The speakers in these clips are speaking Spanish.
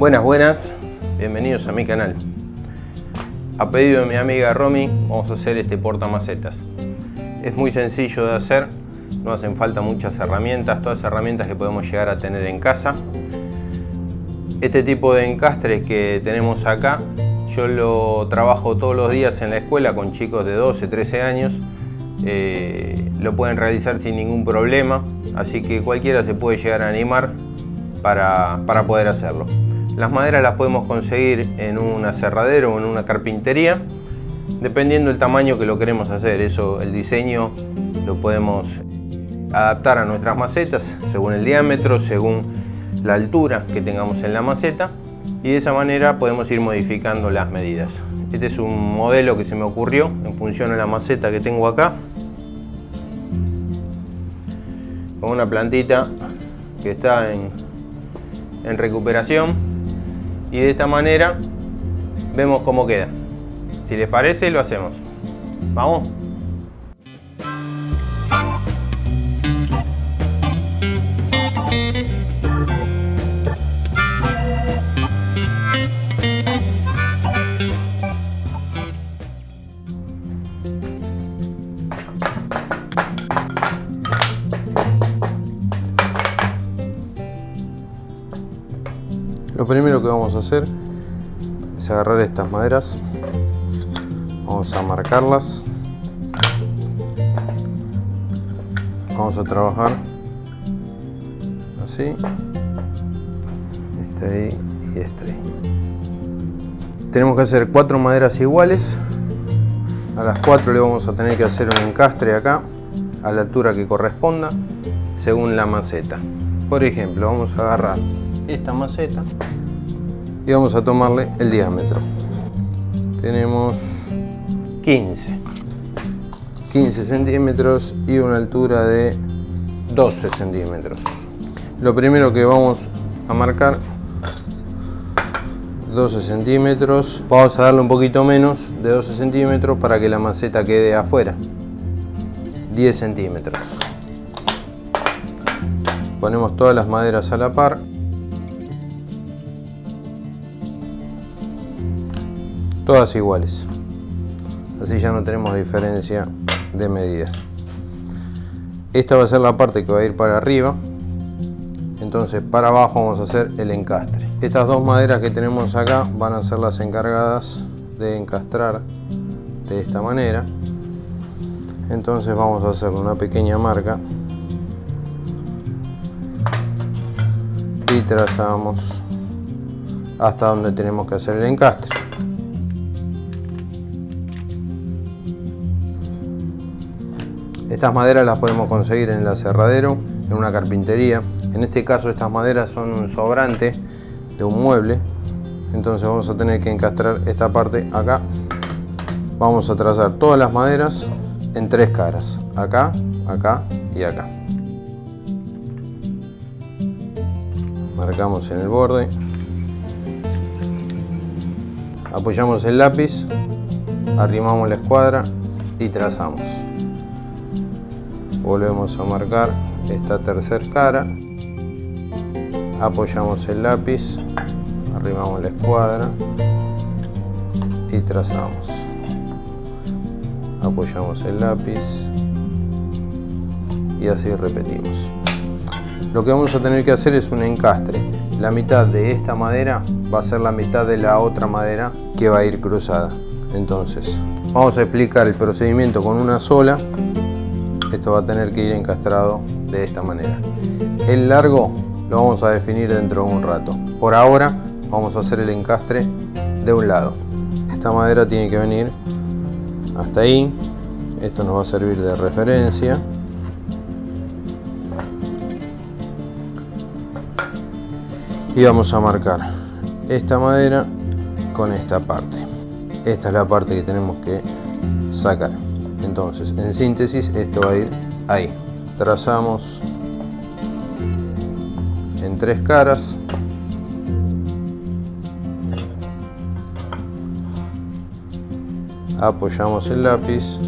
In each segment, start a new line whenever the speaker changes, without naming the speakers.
Buenas, buenas, bienvenidos a mi canal. A pedido de mi amiga Romy vamos a hacer este portamacetas. Es muy sencillo de hacer, no hacen falta muchas herramientas, todas herramientas que podemos llegar a tener en casa. Este tipo de encastre que tenemos acá, yo lo trabajo todos los días en la escuela con chicos de 12, 13 años. Eh, lo pueden realizar sin ningún problema, así que cualquiera se puede llegar a animar para, para poder hacerlo. Las maderas las podemos conseguir en un aserradero o en una carpintería, dependiendo del tamaño que lo queremos hacer. Eso, el diseño lo podemos adaptar a nuestras macetas según el diámetro, según la altura que tengamos en la maceta y de esa manera podemos ir modificando las medidas. Este es un modelo que se me ocurrió en función a la maceta que tengo acá. Con una plantita que está en, en recuperación y de esta manera vemos cómo queda. Si les parece lo hacemos. ¿Vamos? Primero que vamos a hacer es agarrar estas maderas, vamos a marcarlas, vamos a trabajar así, este ahí y este ahí. Tenemos que hacer cuatro maderas iguales, a las cuatro le vamos a tener que hacer un encastre acá, a la altura que corresponda, según la maceta. Por ejemplo, vamos a agarrar esta maceta y vamos a tomarle el diámetro. Tenemos 15. 15 centímetros y una altura de 12 centímetros. Lo primero que vamos a marcar 12 centímetros. Vamos a darle un poquito menos de 12 centímetros para que la maceta quede afuera. 10 centímetros. Ponemos todas las maderas a la par todas iguales. Así ya no tenemos diferencia de medida. Esta va a ser la parte que va a ir para arriba. Entonces para abajo vamos a hacer el encastre. Estas dos maderas que tenemos acá van a ser las encargadas de encastrar de esta manera. Entonces vamos a hacer una pequeña marca. Y trazamos hasta donde tenemos que hacer el encastre Estas maderas las podemos conseguir en el aserradero, en una carpintería. En este caso estas maderas son un sobrante de un mueble. Entonces vamos a tener que encastrar esta parte acá. Vamos a trazar todas las maderas en tres caras. Acá, acá y acá. Marcamos en el borde. Apoyamos el lápiz, arrimamos la escuadra y trazamos volvemos a marcar esta tercera cara. Apoyamos el lápiz arrimamos la escuadra y trazamos. Apoyamos el lápiz y así repetimos. Lo que vamos a tener que hacer es un encastre. La mitad de esta madera va a ser la mitad de la otra madera que va a ir cruzada. Entonces vamos a explicar el procedimiento con una sola esto va a tener que ir encastrado de esta manera. El largo lo vamos a definir dentro de un rato. Por ahora vamos a hacer el encastre de un lado. Esta madera tiene que venir hasta ahí. Esto nos va a servir de referencia. Y vamos a marcar esta madera con esta parte. Esta es la parte que tenemos que sacar. Entonces, en síntesis, esto va a ir ahí. Trazamos en tres caras. Apoyamos el lápiz.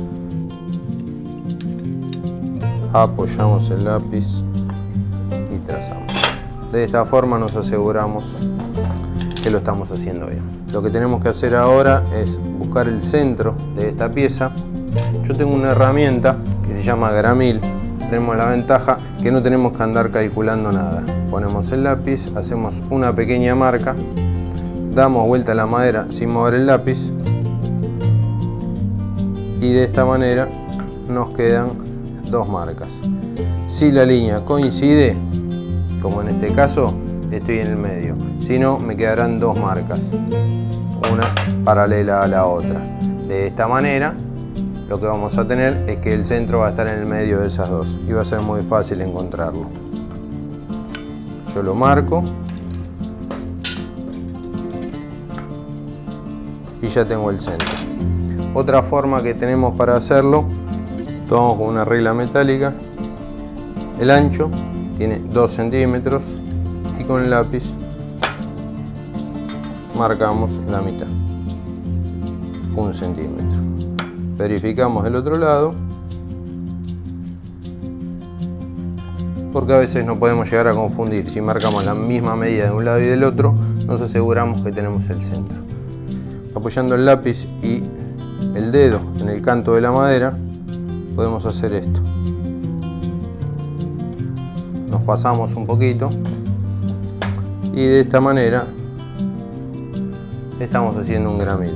Apoyamos el lápiz y trazamos. De esta forma nos aseguramos que lo estamos haciendo bien. Lo que tenemos que hacer ahora es buscar el centro de esta pieza. Yo tengo una herramienta que se llama gramil. Tenemos la ventaja que no tenemos que andar calculando nada. Ponemos el lápiz, hacemos una pequeña marca, damos vuelta a la madera sin mover el lápiz y de esta manera nos quedan dos marcas. Si la línea coincide, como en este caso, estoy en el medio. Si no, me quedarán dos marcas, una paralela a la otra. De esta manera, lo que vamos a tener es que el centro va a estar en el medio de esas dos y va a ser muy fácil encontrarlo. Yo lo marco y ya tengo el centro. Otra forma que tenemos para hacerlo, tomamos con una regla metálica el ancho tiene 2 centímetros y con el lápiz marcamos la mitad, un centímetro. Verificamos el otro lado porque a veces no podemos llegar a confundir. Si marcamos la misma medida de un lado y del otro, nos aseguramos que tenemos el centro. Apoyando el lápiz y el dedo en el canto de la madera, podemos hacer esto nos pasamos un poquito y de esta manera estamos haciendo un gramil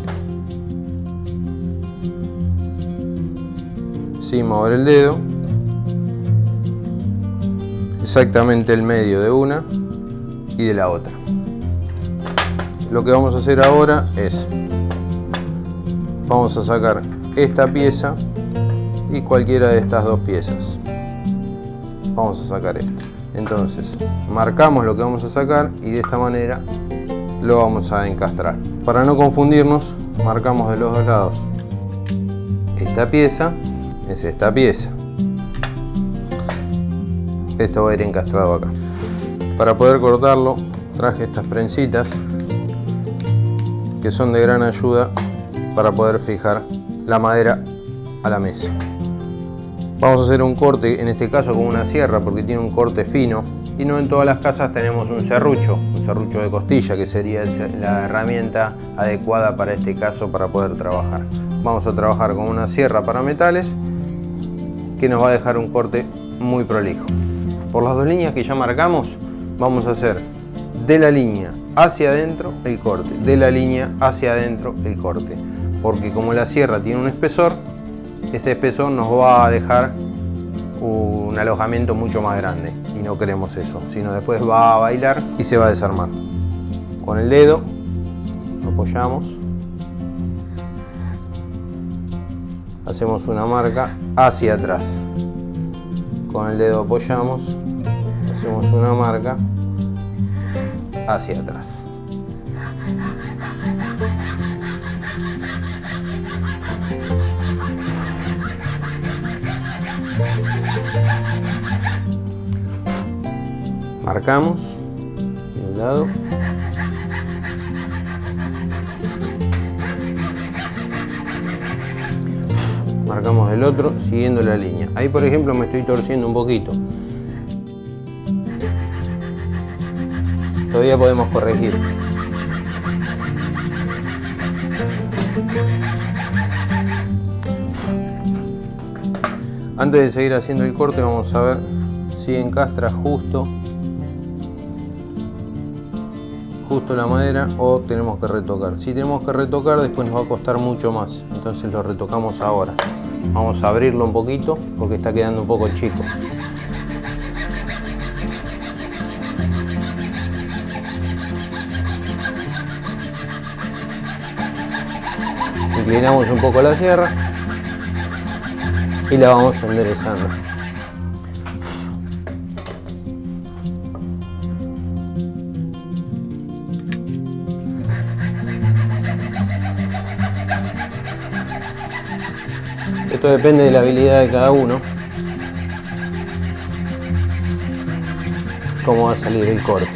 sin mover el dedo exactamente el medio de una y de la otra. Lo que vamos a hacer ahora es vamos a sacar esta pieza y cualquiera de estas dos piezas. Vamos a sacar esto entonces marcamos lo que vamos a sacar y de esta manera lo vamos a encastrar. Para no confundirnos marcamos de los dos lados esta pieza es esta pieza esto va a ir encastrado acá para poder cortarlo traje estas prensitas que son de gran ayuda para poder fijar la madera a la mesa Vamos a hacer un corte, en este caso con una sierra, porque tiene un corte fino. Y no en todas las casas tenemos un serrucho, un serrucho de costilla, que sería la herramienta adecuada para este caso para poder trabajar. Vamos a trabajar con una sierra para metales, que nos va a dejar un corte muy prolijo. Por las dos líneas que ya marcamos, vamos a hacer de la línea hacia adentro el corte, de la línea hacia adentro el corte. Porque como la sierra tiene un espesor, ese espesor nos va a dejar un alojamiento mucho más grande y no queremos eso, sino después va a bailar y se va a desarmar. Con el dedo lo apoyamos, hacemos una marca hacia atrás. Con el dedo apoyamos, hacemos una marca hacia atrás. marcamos de un lado marcamos del otro siguiendo la línea ahí por ejemplo me estoy torciendo un poquito todavía podemos corregir antes de seguir haciendo el corte vamos a ver si encastra justo justo la madera o tenemos que retocar. Si tenemos que retocar después nos va a costar mucho más, entonces lo retocamos ahora. Vamos a abrirlo un poquito porque está quedando un poco chico. Inclinamos un poco la sierra y la vamos enderezando. Esto depende de la habilidad de cada uno. Cómo va a salir el corte.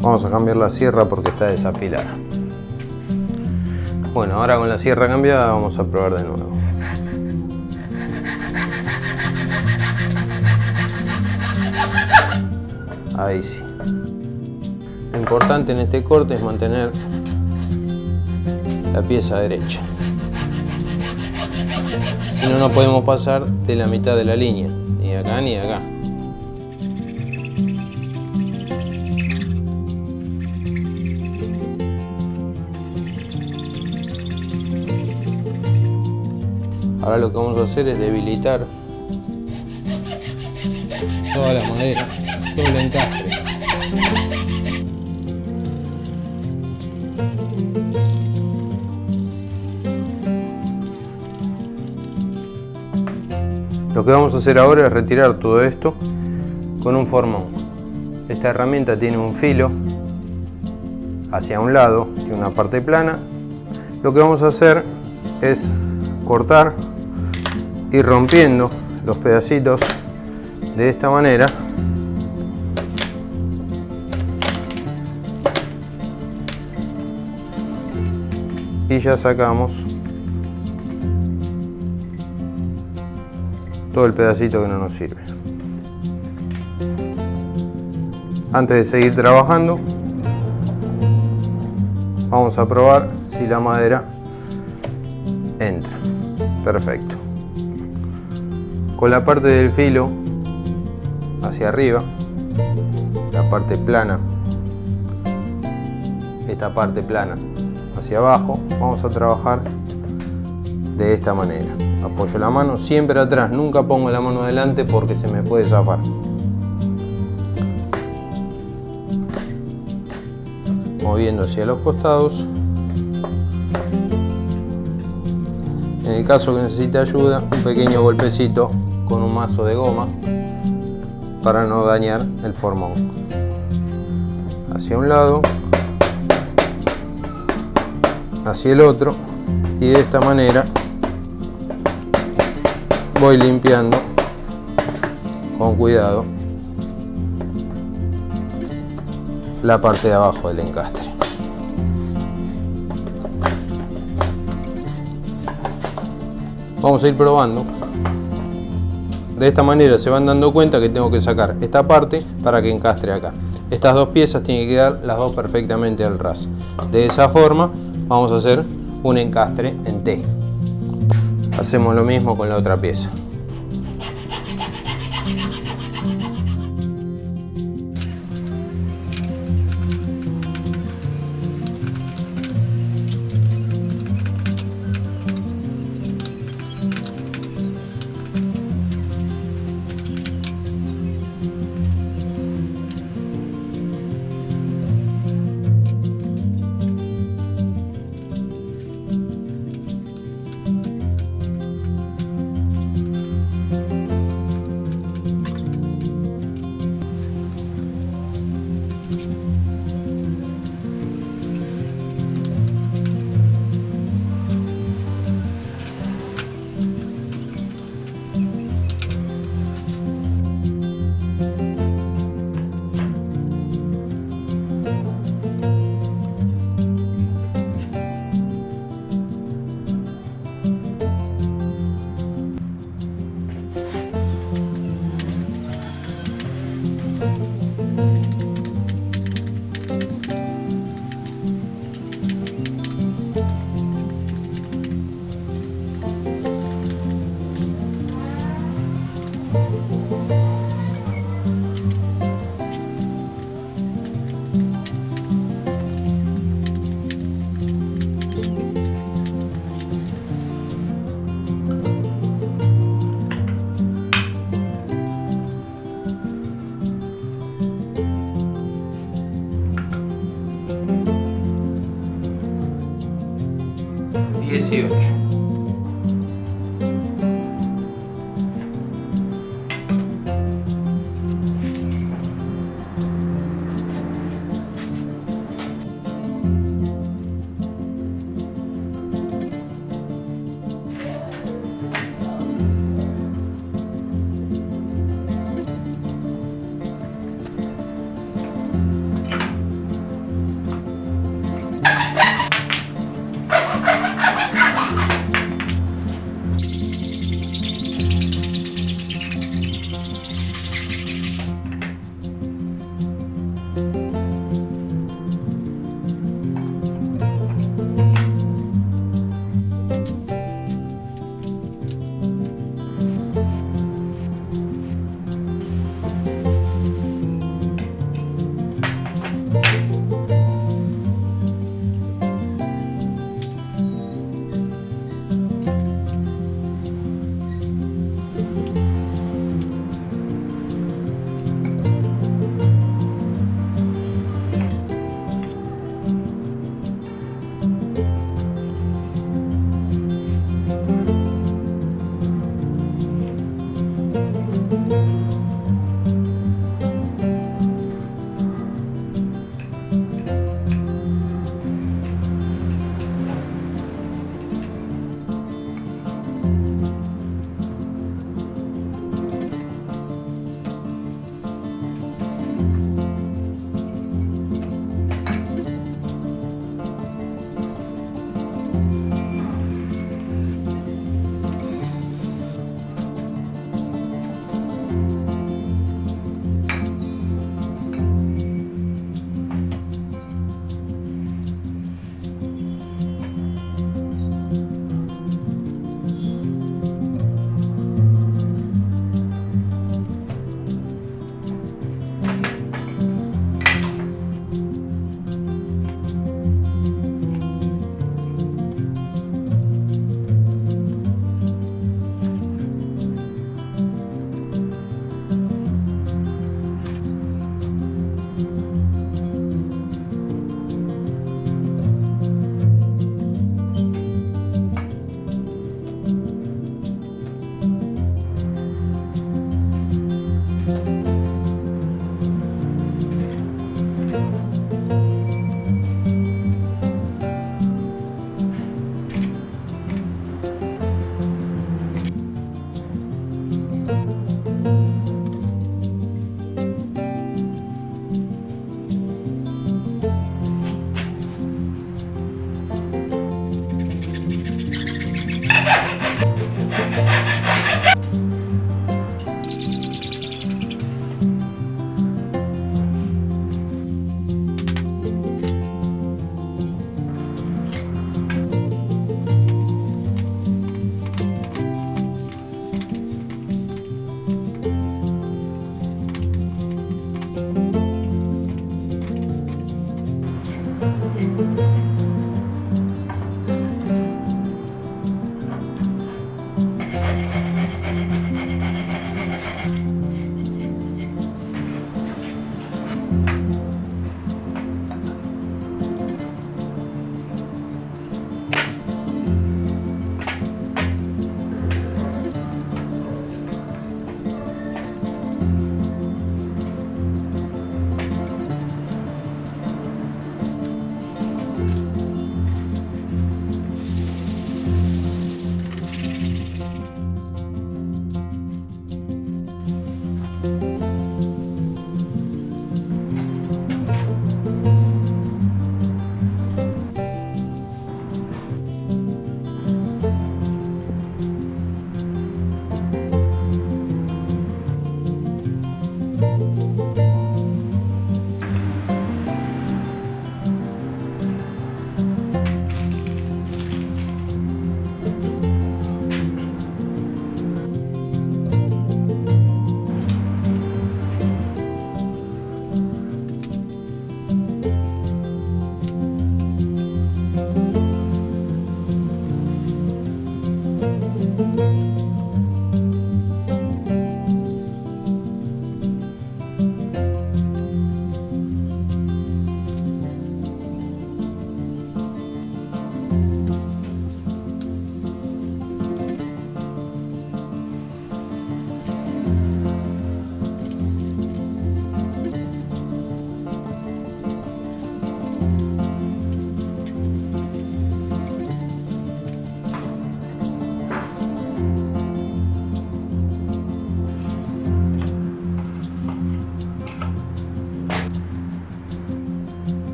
Vamos a cambiar la sierra porque está desafilada. Bueno, ahora con la sierra cambiada vamos a probar de nuevo. Ahí sí. Lo importante en este corte es mantener la pieza derecha. Y no nos podemos pasar de la mitad de la línea, ni acá ni acá. Ahora lo que vamos a hacer es debilitar toda la madera, todo el encastre. Lo que vamos a hacer ahora es retirar todo esto con un formón. Esta herramienta tiene un filo hacia un lado, y una parte plana. Lo que vamos a hacer es cortar y rompiendo los pedacitos de esta manera y ya sacamos todo el pedacito que no nos sirve. Antes de seguir trabajando vamos a probar si la madera entra. Perfecto. Con la parte del filo hacia arriba la parte plana esta parte plana hacia abajo vamos a trabajar de esta manera apoyo la mano siempre atrás nunca pongo la mano adelante porque se me puede zafar. Moviendo hacia los costados. En el caso que necesite ayuda un pequeño golpecito con un mazo de goma para no dañar el formón. Hacia un lado. Hacia el otro. Y de esta manera voy limpiando con cuidado la parte de abajo del encastre vamos a ir probando de esta manera se van dando cuenta que tengo que sacar esta parte para que encastre acá. Estas dos piezas tienen que quedar las dos perfectamente al ras. De esa forma vamos a hacer un encastre en T. Hacemos lo mismo con la otra pieza. suficiente.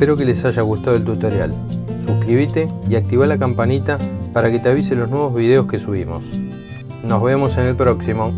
Espero que les haya gustado el tutorial. Suscríbete y activa la campanita para que te avise los nuevos videos que subimos. Nos vemos en el próximo.